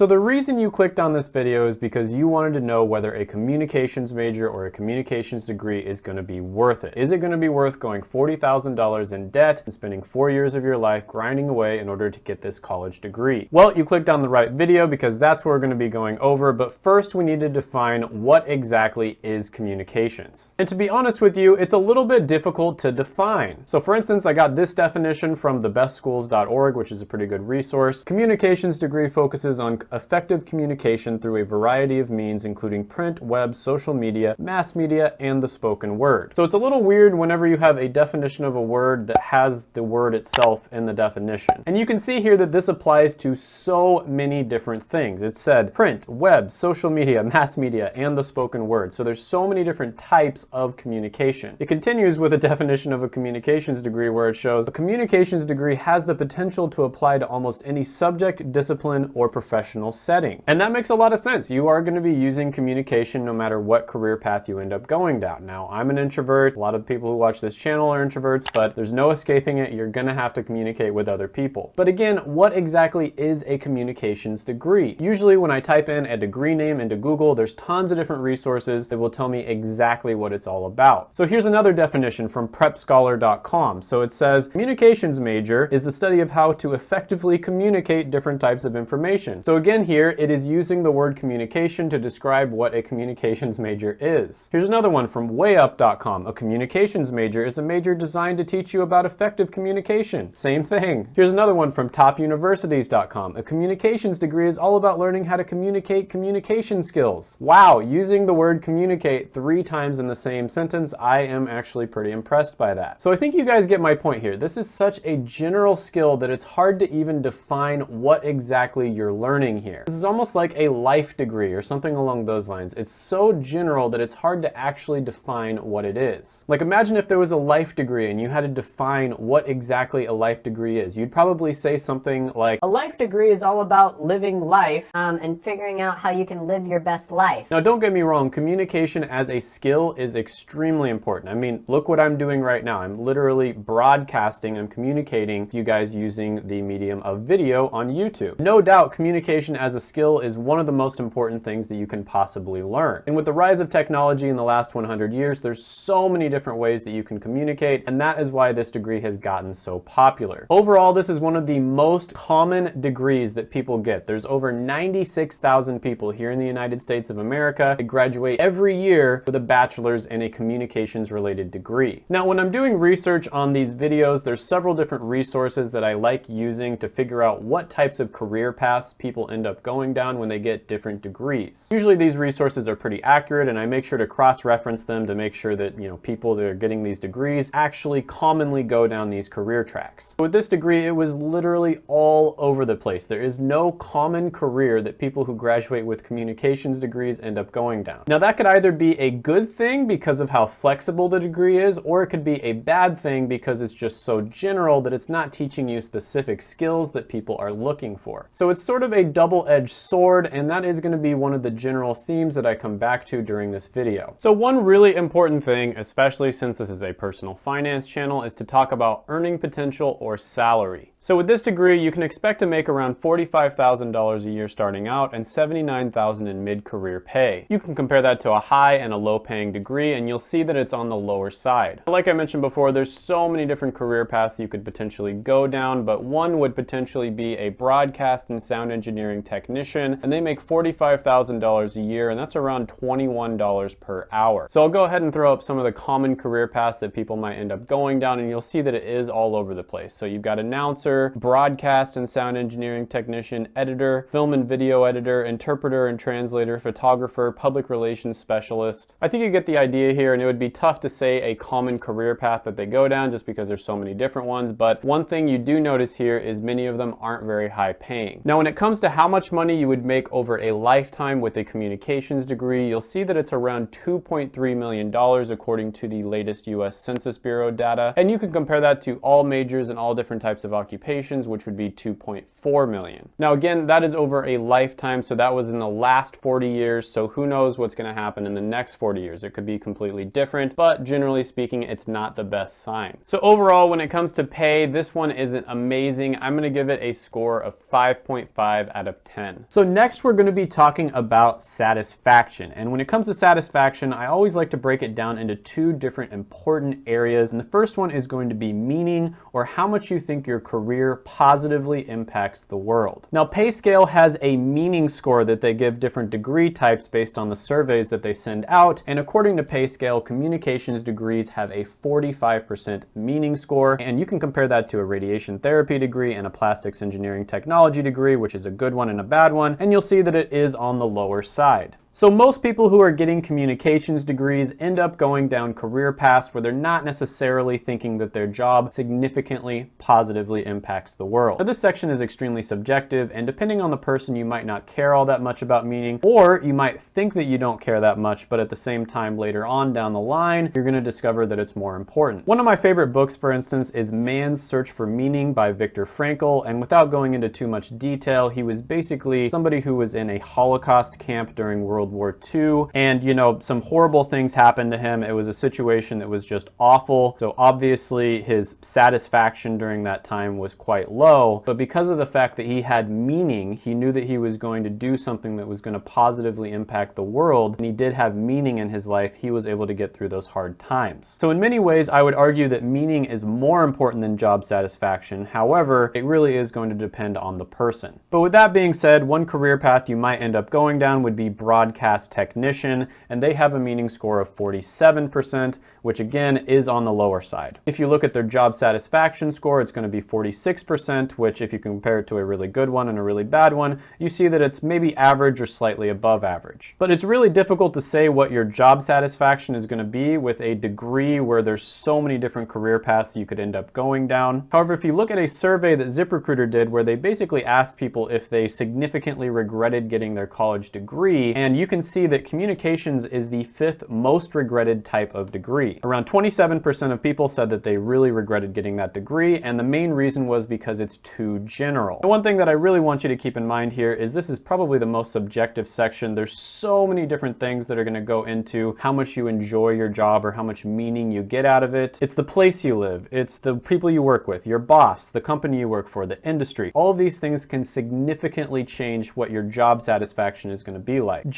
So the reason you clicked on this video is because you wanted to know whether a communications major or a communications degree is going to be worth it. Is it going to be worth going $40,000 in debt and spending four years of your life grinding away in order to get this college degree? Well, you clicked on the right video because that's what we're going to be going over, but first we need to define what exactly is communications. And to be honest with you, it's a little bit difficult to define. So for instance, I got this definition from thebestschools.org, which is a pretty good resource. Communications degree focuses on effective communication through a variety of means, including print, web, social media, mass media, and the spoken word. So it's a little weird whenever you have a definition of a word that has the word itself in the definition. And you can see here that this applies to so many different things. It said print, web, social media, mass media, and the spoken word. So there's so many different types of communication. It continues with a definition of a communications degree where it shows a communications degree has the potential to apply to almost any subject, discipline, or professional setting. And that makes a lot of sense. You are going to be using communication no matter what career path you end up going down. Now, I'm an introvert. A lot of people who watch this channel are introverts, but there's no escaping it. You're going to have to communicate with other people. But again, what exactly is a communications degree? Usually when I type in a degree name into Google, there's tons of different resources that will tell me exactly what it's all about. So here's another definition from prepscholar.com. So it says, communications major is the study of how to effectively communicate different types of information. So again here, it is using the word communication to describe what a communications major is. Here's another one from wayup.com. A communications major is a major designed to teach you about effective communication. Same thing. Here's another one from topuniversities.com. A communications degree is all about learning how to communicate communication skills. Wow, using the word communicate three times in the same sentence, I am actually pretty impressed by that. So I think you guys get my point here. This is such a general skill that it's hard to even define what exactly you're learning here. This is almost like a life degree or something along those lines. It's so general that it's hard to actually define what it is. Like imagine if there was a life degree and you had to define what exactly a life degree is. You'd probably say something like, A life degree is all about living life um, and figuring out how you can live your best life. now don't get me wrong, communication as a skill is extremely important. I mean, look what I'm doing right now. I'm literally broadcasting, I'm communicating to you guys using the medium of video on YouTube. No doubt communication as a skill is one of the most important things that you can possibly learn. And with the rise of technology in the last 100 years, there's so many different ways that you can communicate, and that is why this degree has gotten so popular. Overall, this is one of the most common degrees that people get. There's over 96,000 people here in the United States of America that graduate every year with a bachelor's in a communications related degree. Now, when I'm doing research on these videos, there's several different resources that I like using to figure out what types of career paths people end up going down when they get different degrees. Usually these resources are pretty accurate and I make sure to cross-reference them to make sure that, you know, people that are getting these degrees actually commonly go down these career tracks. With this degree, it was literally all over the place. There is no common career that people who graduate with communications degrees end up going down. Now that could either be a good thing because of how flexible the degree is, or it could be a bad thing because it's just so general that it's not teaching you specific skills that people are looking for. So it's sort of a double-edged sword, and that is gonna be one of the general themes that I come back to during this video. So one really important thing, especially since this is a personal finance channel, is to talk about earning potential or salary. So with this degree, you can expect to make around $45,000 a year starting out and $79,000 in mid-career pay. You can compare that to a high and a low paying degree and you'll see that it's on the lower side. Like I mentioned before, there's so many different career paths you could potentially go down, but one would potentially be a broadcast and sound engineering technician, and they make $45,000 a year, and that's around $21 per hour. So I'll go ahead and throw up some of the common career paths that people might end up going down, and you'll see that it is all over the place. So you've got announcer, broadcast and sound engineering technician, editor, film and video editor, interpreter and translator, photographer, public relations specialist. I think you get the idea here, and it would be tough to say a common career path that they go down just because there's so many different ones, but one thing you do notice here is many of them aren't very high paying. Now, when it comes to how much money you would make over a lifetime with a communications degree, you'll see that it's around $2.3 million according to the latest US Census Bureau data, and you can compare that to all majors and all different types of occupations occupations, which would be 2.4 million. Now again, that is over a lifetime, so that was in the last 40 years, so who knows what's gonna happen in the next 40 years. It could be completely different, but generally speaking, it's not the best sign. So overall, when it comes to pay, this one isn't amazing. I'm gonna give it a score of 5.5 out of 10. So next we're gonna be talking about satisfaction. And when it comes to satisfaction, I always like to break it down into two different important areas. And the first one is going to be meaning or how much you think your career positively impacts the world. Now, PayScale has a meaning score that they give different degree types based on the surveys that they send out. And according to PayScale, communications degrees have a 45% meaning score. And you can compare that to a radiation therapy degree and a plastics engineering technology degree, which is a good one and a bad one. And you'll see that it is on the lower side. So most people who are getting communications degrees end up going down career paths where they're not necessarily thinking that their job significantly positively impacts the world. Now this section is extremely subjective and depending on the person you might not care all that much about meaning or you might think that you don't care that much but at the same time later on down the line you're going to discover that it's more important. One of my favorite books for instance is Man's Search for Meaning by Viktor Frankl and without going into too much detail he was basically somebody who was in a Holocaust camp during World World War II. And, you know, some horrible things happened to him. It was a situation that was just awful. So obviously his satisfaction during that time was quite low. But because of the fact that he had meaning, he knew that he was going to do something that was going to positively impact the world. And he did have meaning in his life. He was able to get through those hard times. So in many ways, I would argue that meaning is more important than job satisfaction. However, it really is going to depend on the person. But with that being said, one career path you might end up going down would be broad technician, and they have a meaning score of 47%, which again is on the lower side. If you look at their job satisfaction score, it's going to be 46%, which if you compare it to a really good one and a really bad one, you see that it's maybe average or slightly above average. But it's really difficult to say what your job satisfaction is going to be with a degree where there's so many different career paths you could end up going down. However, if you look at a survey that ZipRecruiter did where they basically asked people if they significantly regretted getting their college degree, and you can see that communications is the fifth most regretted type of degree. Around 27% of people said that they really regretted getting that degree, and the main reason was because it's too general. The one thing that I really want you to keep in mind here is this is probably the most subjective section. There's so many different things that are gonna go into how much you enjoy your job or how much meaning you get out of it. It's the place you live, it's the people you work with, your boss, the company you work for, the industry. All of these things can significantly change what your job satisfaction is gonna be like.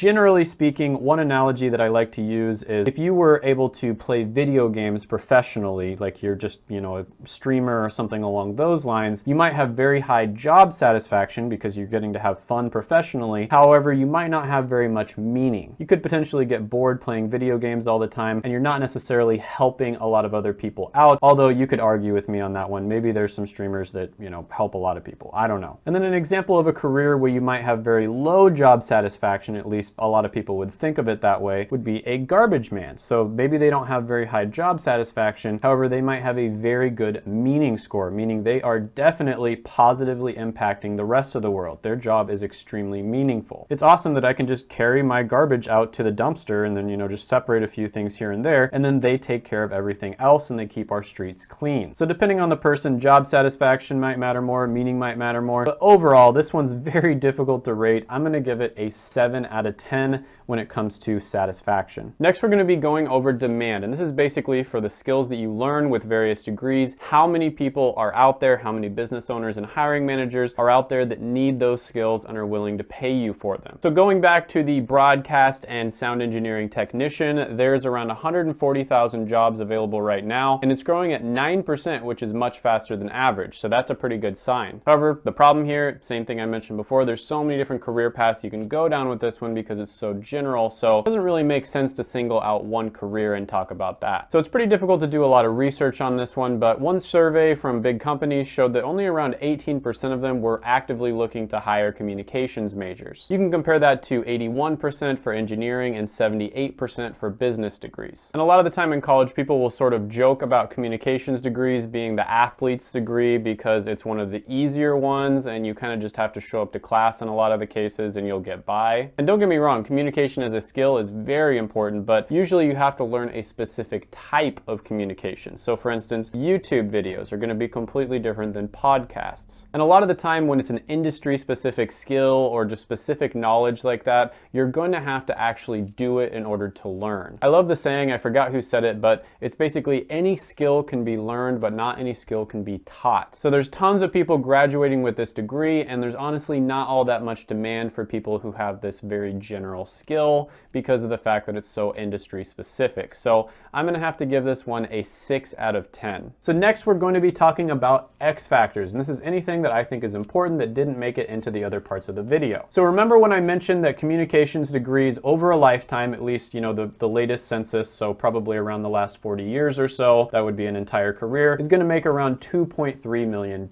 Speaking, one analogy that I like to use is if you were able to play video games professionally, like you're just, you know, a streamer or something along those lines, you might have very high job satisfaction because you're getting to have fun professionally. However, you might not have very much meaning. You could potentially get bored playing video games all the time and you're not necessarily helping a lot of other people out, although you could argue with me on that one. Maybe there's some streamers that, you know, help a lot of people. I don't know. And then an example of a career where you might have very low job satisfaction, at least a lot of people would think of it that way, would be a garbage man. So maybe they don't have very high job satisfaction, however, they might have a very good meaning score, meaning they are definitely positively impacting the rest of the world. Their job is extremely meaningful. It's awesome that I can just carry my garbage out to the dumpster and then, you know, just separate a few things here and there, and then they take care of everything else and they keep our streets clean. So depending on the person, job satisfaction might matter more, meaning might matter more, but overall, this one's very difficult to rate. I'm gonna give it a 7 out of 10 10 when it comes to satisfaction. Next, we're gonna be going over demand, and this is basically for the skills that you learn with various degrees, how many people are out there, how many business owners and hiring managers are out there that need those skills and are willing to pay you for them. So going back to the broadcast and sound engineering technician, there's around 140,000 jobs available right now, and it's growing at 9%, which is much faster than average, so that's a pretty good sign. However, the problem here, same thing I mentioned before, there's so many different career paths you can go down with this one because so general, so it doesn't really make sense to single out one career and talk about that. So it's pretty difficult to do a lot of research on this one, but one survey from big companies showed that only around 18% of them were actively looking to hire communications majors. You can compare that to 81% for engineering and 78% for business degrees. And a lot of the time in college, people will sort of joke about communications degrees being the athlete's degree because it's one of the easier ones and you kind of just have to show up to class in a lot of the cases and you'll get by. And don't get me wrong, wrong, communication as a skill is very important, but usually you have to learn a specific type of communication. So for instance, YouTube videos are gonna be completely different than podcasts. And a lot of the time when it's an industry specific skill or just specific knowledge like that, you're going to have to actually do it in order to learn. I love the saying, I forgot who said it, but it's basically any skill can be learned, but not any skill can be taught. So there's tons of people graduating with this degree, and there's honestly not all that much demand for people who have this very general skill because of the fact that it's so industry specific. So I'm gonna have to give this one a six out of 10. So next we're going to be talking about X factors, and this is anything that I think is important that didn't make it into the other parts of the video. So remember when I mentioned that communications degrees over a lifetime, at least, you know, the, the latest census, so probably around the last 40 years or so, that would be an entire career, is gonna make around $2.3 million.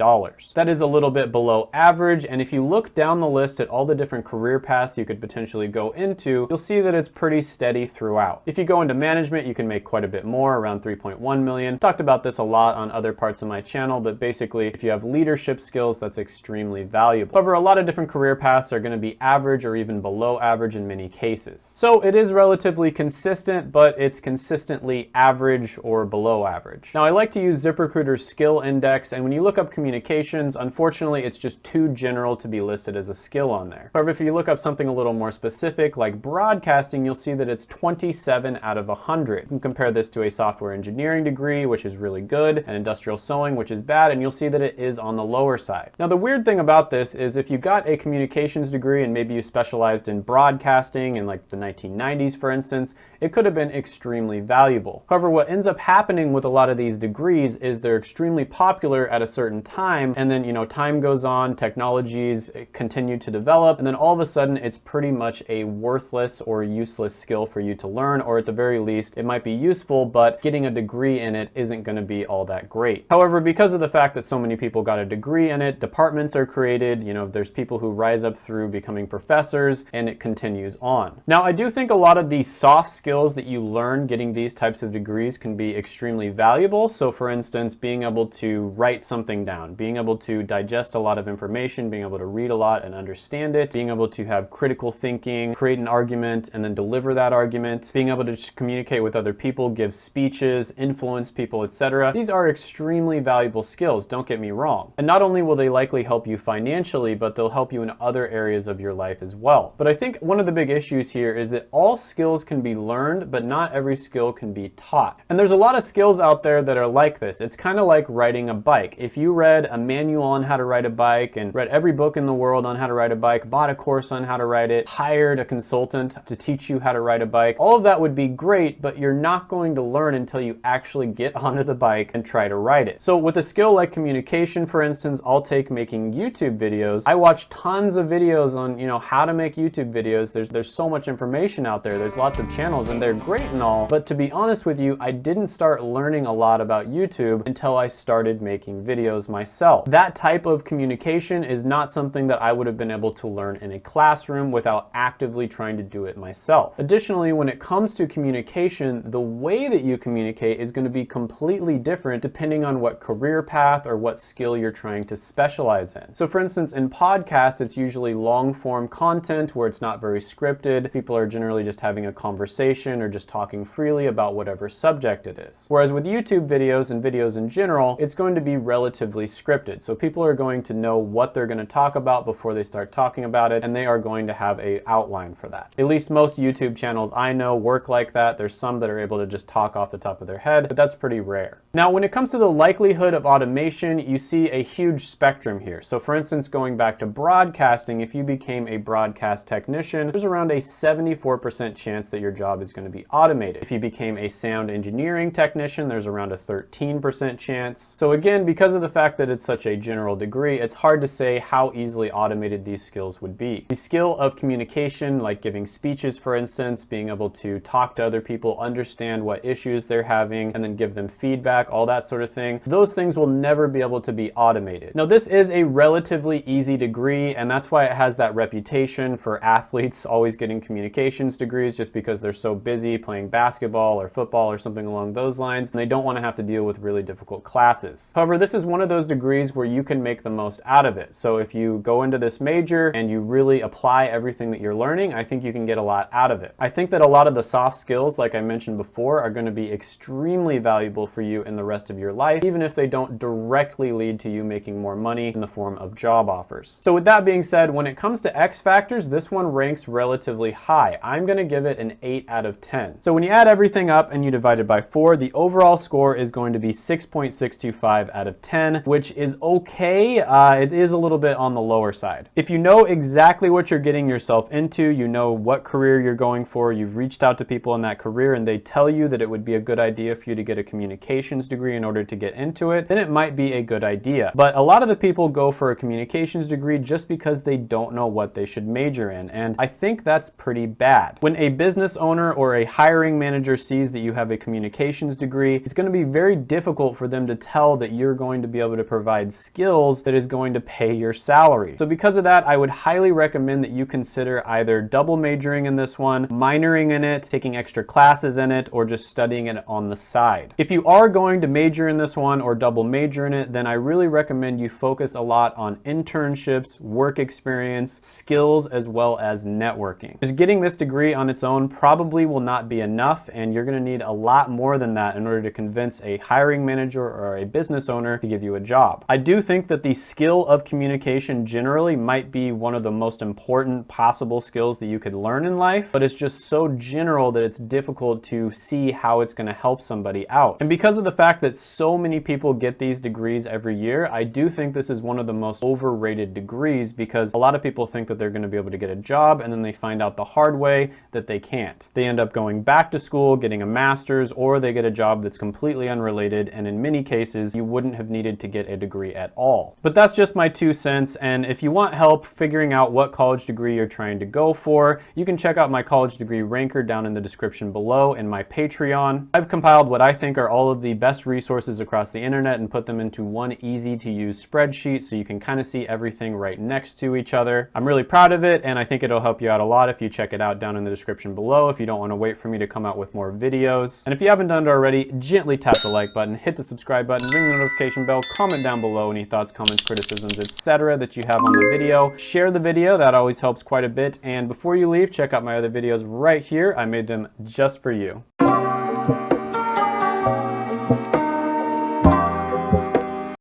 That is a little bit below average, and if you look down the list at all the different career paths you could potentially go into, you'll see that it's pretty steady throughout. If you go into management, you can make quite a bit more, around 3.1 million. Talked about this a lot on other parts of my channel, but basically, if you have leadership skills, that's extremely valuable. However, a lot of different career paths are gonna be average or even below average in many cases. So it is relatively consistent, but it's consistently average or below average. Now, I like to use ZipRecruiter's skill index, and when you look up communications, unfortunately, it's just too general to be listed as a skill on there. However, if you look up something a little more specific, like broadcasting, you'll see that it's 27 out of 100. You can compare this to a software engineering degree, which is really good, and industrial sewing, which is bad, and you'll see that it is on the lower side. Now, the weird thing about this is if you got a communications degree and maybe you specialized in broadcasting in like the 1990s, for instance, it could have been extremely valuable. However, what ends up happening with a lot of these degrees is they're extremely popular at a certain time, and then, you know, time goes on, technologies eh, continue to develop, and then all of a sudden it's pretty much a worthless or useless skill for you to learn, or at the very least, it might be useful, but getting a degree in it isn't gonna be all that great. However, because of the fact that so many people got a degree in it, departments are created, you know, there's people who rise up through becoming professors, and it continues on. Now, I do think a lot of the soft skills that you learn getting these types of degrees can be extremely valuable. So for instance, being able to write something down, being able to digest a lot of information, being able to read a lot and understand it, being able to have critical thinking, create an argument and then deliver that argument, being able to communicate with other people, give speeches, influence people, etc. These are extremely valuable skills, don't get me wrong. And not only will they likely help you financially, but they'll help you in other areas of your life as well. But I think one of the big issues here is that all skills can be learned, but not every skill can be taught. And there's a lot of skills out there that are like this. It's kind of like riding a bike. If you read a manual on how to ride a bike and read every book in the world on how to ride a bike, bought a course on how to ride it, hired a consultant to teach you how to ride a bike, all of that would be great, but you're not going to learn until you actually get onto the bike and try to ride it. So with a skill like communication, for instance, I'll take making YouTube videos. I watch tons of videos on, you know, how to make YouTube videos. There's, there's so much information out there. There's lots of channels and they're great and all, but to be honest with you, I didn't start learning a lot about YouTube until I started making videos myself. That type of communication is not something that I would have been able to learn in a classroom without actively trying to do it myself. Additionally, when it comes to communication, the way that you communicate is going to be completely different depending on what career path or what skill you're trying to specialize in. So for instance, in podcasts, it's usually long form content where it's not very scripted. People are generally just having a conversation or just talking freely about whatever subject it is. Whereas with YouTube videos and videos in general, it's going to be relatively scripted. So people are going to know what they're going to talk about before they start talking about it, and they are going to have a outline for that. At least most YouTube channels I know work like that. There's some that are able to just talk off the top of their head, but that's pretty rare. Now, when it comes to the likelihood of automation, you see a huge spectrum here. So for instance, going back to broadcasting, if you became a broadcast technician, there's around a 74% chance that your job is going to be automated. If you became a sound engineering technician, there's around a 13% chance. So again, because of the fact that it's such a general degree, it's hard to say how easily automated these skills would be. The skill of communication, like giving speeches, for instance, being able to talk to other people, understand what issues they're having, and then give them feedback, all that sort of thing, those things will never be able to be automated. Now, this is a relatively easy degree, and that's why it has that reputation for athletes always getting communications degrees just because they're so busy playing basketball or football or something along those lines, and they don't want to have to deal with really difficult classes. However, this is one of those degrees where you can make the most out of it. So if you go into this major and you really apply everything that you're learning, I think you can get a lot out of it. I think that a lot of the soft skills, like I mentioned before, are going to be extremely valuable for you in the rest of your life, even if they don't directly lead to you making more money in the form of job offers. So with that being said, when it comes to X factors, this one ranks relatively high. I'm going to give it an 8 out of 10. So when you add everything up and you divide it by 4, the overall score is going to be 6.625 out of 10, which is okay. Uh, it is a little bit on the lower side. If you know exactly what you're getting yourself into, you know what career you're going for, you've reached out to people in that career and they tell you that it would be a good idea for you to get a communications degree in order to get into it, then it might be a good idea. But a lot of the people go for a communications degree just because they don't know what they should major in. And I think that's pretty bad. When a business owner or a hiring manager sees that you have a communications degree, it's going to be very difficult for them to tell that you're going to be able to provide skills that is going to pay your salary. So because of that, I would highly recommend that you consider either double majoring in this one, minoring in it, taking extra classes in it, or just studying it on the side. If you are going to major in this one or double major in it, then I really recommend you focus a lot on internships, work experience, skills, as well as networking. Just getting this degree on its own probably will not be enough, and you're gonna need a lot more than that in order to convince a hiring manager or a business owner to give you a job. I do think that the skill of communication generally might be one of the most important possible skills that you could learn in life, but it's just so general that it's difficult to see how it's gonna help somebody out. And because of the fact that so many people get these degrees every year, I do think this is one of the most overrated degrees because a lot of people think that they're gonna be able to get a job and then they find out the hard way that they can't. They end up going back to school, getting a master's, or they get a job that's completely unrelated, and in many cases, you wouldn't have needed to get a degree at all. But that's just my two cents, and if you want help figuring out what college degree you're trying to go for, you can check out my college degree ranker down in the description below and my Patreon. I've compiled what I think are all of the best resources across the internet and put them into one easy to use spreadsheet so you can kind of see everything right next to each other. I'm really proud of it and I think it'll help you out a lot if you check it out down in the description below if you don't want to wait for me to come out with more videos. And if you haven't done it already, gently tap the like button, hit the subscribe button, ring the notification bell, comment down below any thoughts, comments, criticisms, etc. that you have on the video. Share the video, that always helps quite a bit. And before you leave, check out my other videos right here. I made them just for you.